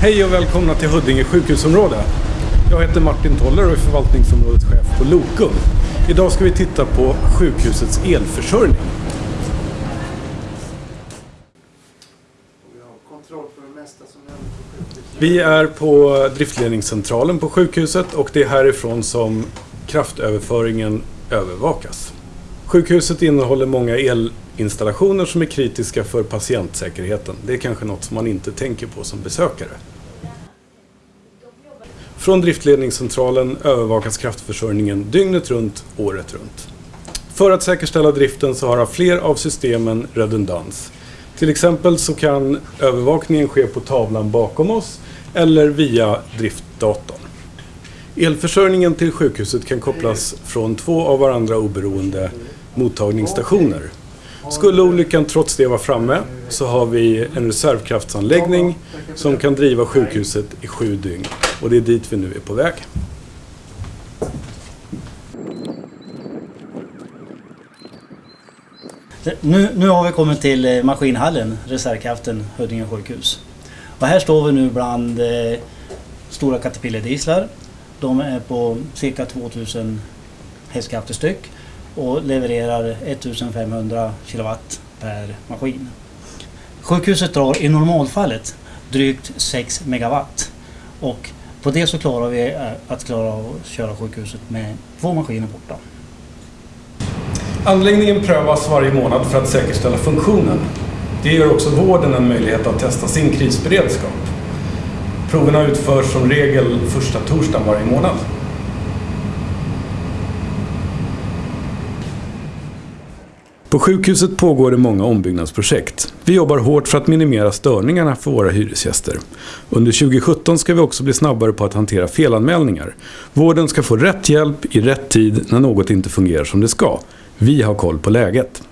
Hej och välkomna till Huddinge sjukhusområde. Jag heter Martin Toller och är förvaltningsområdeschef på Lokum. Idag ska vi titta på sjukhusets elförsörjning. Vi. Vi är på driftledningscentralen på sjukhuset och det är härifrån som kraftöverföringen övervakas. Sjukhuset innehåller många elinstallationer som är kritiska för patientsäkerheten. Det är kanske något som man inte tänker på som besökare. Från driftledningscentralen övervakas kraftförsörjningen dygnet runt, året runt. För att säkerställa driften så har fler av systemen redundans. Till exempel så kan övervakningen ske på tavlan bakom oss eller via driftdatorn. Elförsörjningen till sjukhuset kan kopplas från två av varandra oberoende mottagningsstationer. Skulle olyckan trots det vara framme så har vi en reservkraftsanläggning som kan driva sjukhuset i sju dygn och det är dit vi nu är på väg. Nu, nu har vi kommit till eh, maskinhallen, reservkraften, Huddinge sjukhus. Och här står vi nu bland eh, stora Caterpillar-dieslar. De är på cirka 2000 hästkrafter styck och levererar 1500 kilowatt per maskin. Sjukhuset drar i normalfallet drygt 6 megawatt och på det så klarar vi eh, att klara av att köra sjukhuset med två maskiner borta. Anläggningen prövas varje månad för att säkerställa funktionen. Det ger också vården en möjlighet att testa sin krisberedskap. Proverna utförs som regel första torsdagen varje månad. På sjukhuset pågår det många ombyggnadsprojekt. Vi jobbar hårt för att minimera störningarna för våra hyresgäster. Under 2017 ska vi också bli snabbare på att hantera felanmälningar. Vården ska få rätt hjälp i rätt tid när något inte fungerar som det ska. Vi har koll på läget.